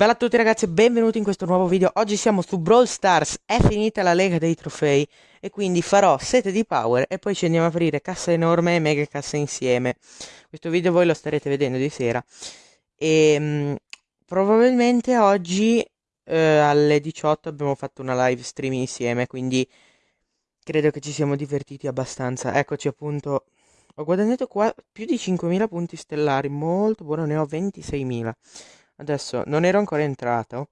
Bella a tutti ragazzi e benvenuti in questo nuovo video. Oggi siamo su Brawl Stars, è finita la lega dei trofei E quindi farò sete di power e poi ci andiamo a aprire cassa enorme e mega cassa insieme. Questo video voi lo starete vedendo di sera. E mh, mm, probabilmente oggi eh, alle 18 abbiamo fatto una live stream insieme Quindi credo che ci siamo divertiti abbastanza. Eccoci appunto Ho guadagnato qua più di 5.000 punti stellari, molto buono, ne ho 26.000 Adesso non ero ancora entrato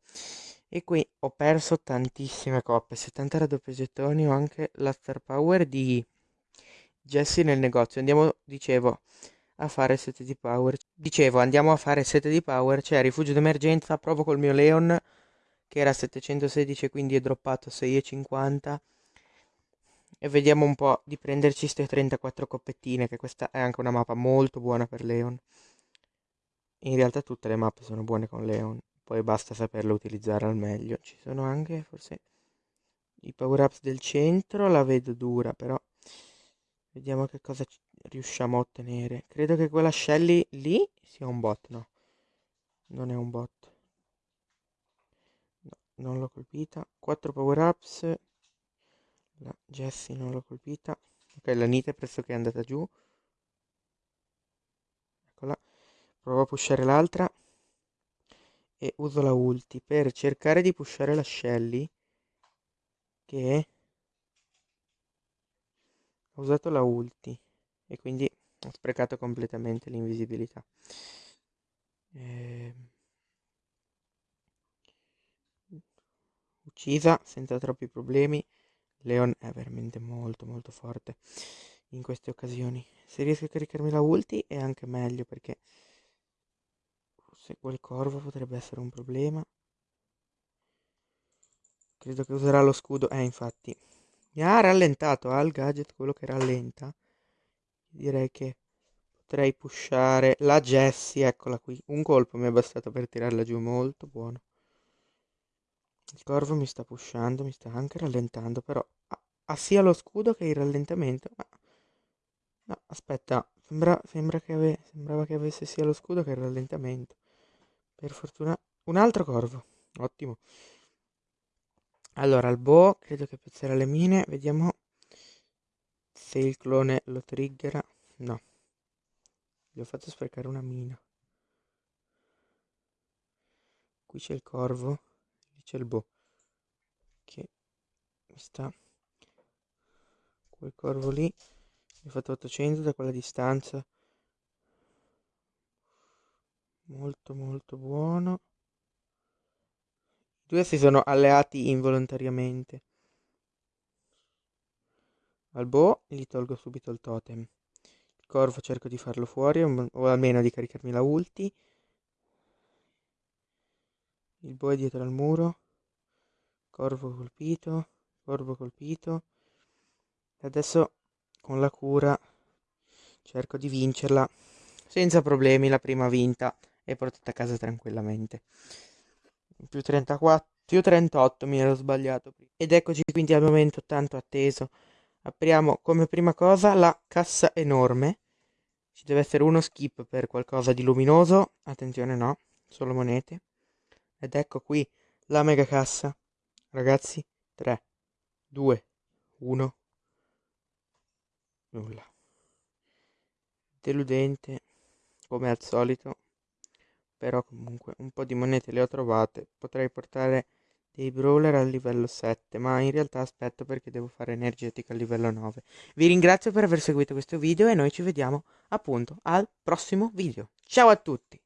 e qui ho perso tantissime coppe, 70 raddoppio gettoni, ho anche la star power di Jesse nel negozio. Andiamo, dicevo, a fare 7 di power. Dicevo, andiamo a fare 7 di power, c'è rifugio d'emergenza, provo col mio Leon che era 716 quindi è droppato 6,50 e vediamo un po' di prenderci queste 34 coppettine che questa è anche una mappa molto buona per Leon. In realtà tutte le mappe sono buone con Leon, poi basta saperle utilizzare al meglio. Ci sono anche forse i power ups del centro, la vedo dura però. Vediamo che cosa riusciamo a ottenere. Credo che quella Shelly lì sia un bot, no? Non è un bot. No, non l'ho colpita. 4 power ups. La Jessie non l'ho colpita. Ok, la Nita è pressoché andata giù. Eccola. Provo a pushare l'altra. E uso la ulti per cercare di pushare la Shelly. Che ha usato la ulti. E quindi ho sprecato completamente l'invisibilità. Eh... Uccisa senza troppi problemi. Leon è veramente molto molto forte in queste occasioni. Se riesco a caricarmi la ulti è anche meglio perché se quel corvo potrebbe essere un problema. Credo che userà lo scudo. Eh, infatti. Mi ha rallentato al gadget quello che rallenta. Direi che potrei pushare la Jessie. Eccola qui. Un colpo mi è bastato per tirarla giù. Molto buono. Il corvo mi sta pushando, mi sta anche rallentando, però ha, ha sia lo scudo che il rallentamento. Ma... No, aspetta, sembra, sembra che ave, sembrava che avesse sia lo scudo che il rallentamento. Per fortuna un altro corvo. Ottimo. Allora, il boh credo che pezzerà le mine. Vediamo se il clone lo triggera. No. Gli ho fatto sprecare una mina. Qui c'è il corvo. Lì c'è il boh. Che sta... Quel corvo lì. Mi ha fatto 800 da quella distanza molto molto buono. I due si sono alleati involontariamente. Al boh gli tolgo subito il totem. Il corvo cerco di farlo fuori o almeno di caricarmi la ulti. Il boh è dietro al muro. Corvo colpito corvo colpito. E adesso con la cura cerco di vincerla. Senza problemi la prima vinta e portate a casa tranquillamente. Più 34, più 38 mi ero sbagliato. Ed eccoci quindi al momento tanto atteso. Apriamo come prima cosa la cassa enorme. Ci deve essere uno skip per qualcosa di luminoso. Attenzione no, solo monete. Ed ecco qui la mega cassa. Ragazzi, 3, 2, 1. Nulla. Deludente, come al solito però comunque un po' di monete le ho trovate potrei portare dei brawler al livello 7 ma in realtà aspetto perché devo fare energetica al livello 9 vi ringrazio per aver seguito questo video e noi ci vediamo appunto al prossimo video. Ciao a tutti